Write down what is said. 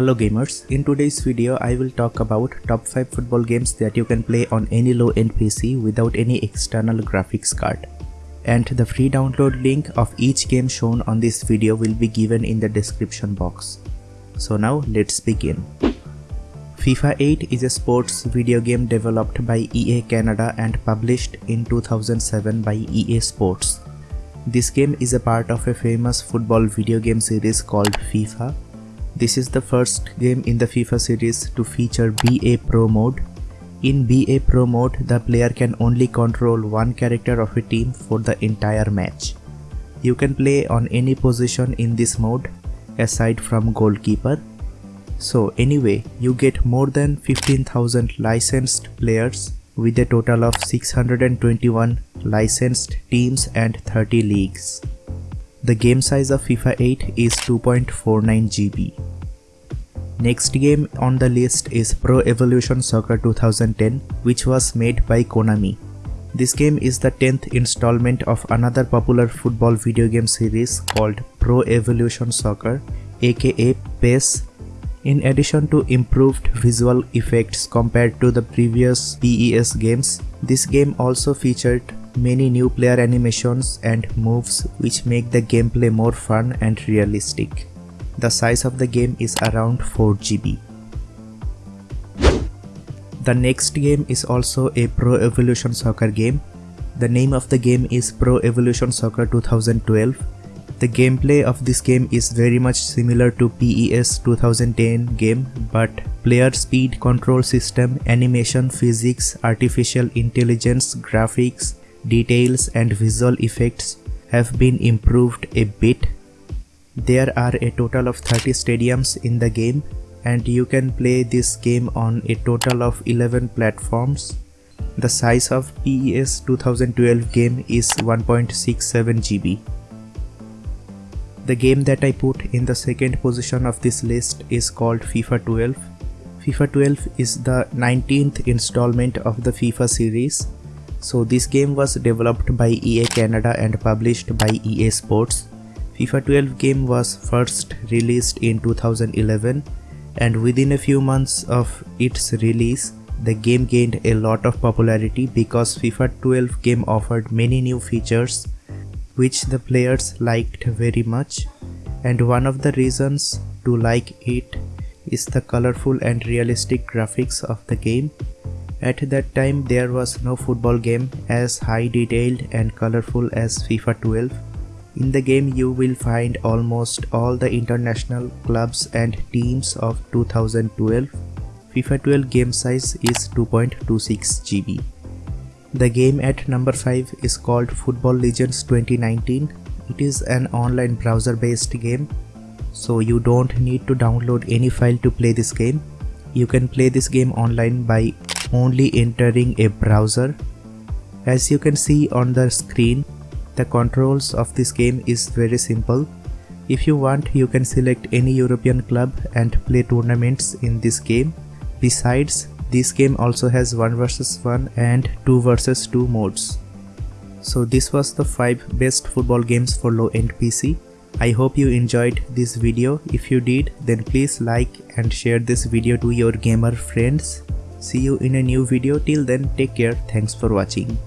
Hello gamers, in today's video I will talk about top 5 football games that you can play on any low-end PC without any external graphics card. And the free download link of each game shown on this video will be given in the description box. So now let's begin. FIFA 8 is a sports video game developed by EA Canada and published in 2007 by EA Sports. This game is a part of a famous football video game series called FIFA. This is the first game in the FIFA series to feature Be A Pro mode. In Be A Pro mode, the player can only control one character of a team for the entire match. You can play on any position in this mode aside from goalkeeper. So anyway, you get more than 15,000 licensed players with a total of 621 licensed teams and 30 leagues. The game size of FIFA 8 is 2.49 GB. Next game on the list is Pro Evolution Soccer 2010 which was made by Konami. This game is the 10th installment of another popular football video game series called Pro Evolution Soccer aka PES in addition to improved visual effects compared to the previous PES games, this game also featured many new player animations and moves which make the gameplay more fun and realistic. The size of the game is around 4 GB. The next game is also a Pro Evolution Soccer game. The name of the game is Pro Evolution Soccer 2012 the gameplay of this game is very much similar to PES 2010 game but player speed control system, animation, physics, artificial intelligence, graphics, details and visual effects have been improved a bit. There are a total of 30 stadiums in the game and you can play this game on a total of 11 platforms. The size of PES 2012 game is 1.67 GB. The game that I put in the second position of this list is called FIFA 12. FIFA 12 is the 19th installment of the FIFA series. So this game was developed by EA Canada and published by EA Sports. FIFA 12 game was first released in 2011 and within a few months of its release the game gained a lot of popularity because FIFA 12 game offered many new features which the players liked very much and one of the reasons to like it is the colorful and realistic graphics of the game. At that time there was no football game as high detailed and colorful as FIFA 12. In the game you will find almost all the international clubs and teams of 2012. FIFA 12 game size is 2.26 GB. The game at number 5 is called Football Legends 2019. It is an online browser based game so you don't need to download any file to play this game. You can play this game online by only entering a browser. As you can see on the screen, the controls of this game is very simple. If you want, you can select any European club and play tournaments in this game. Besides, this game also has 1 vs 1 and 2 vs 2 modes. So this was the 5 best football games for low end PC. I hope you enjoyed this video. If you did then please like and share this video to your gamer friends. See you in a new video till then take care thanks for watching.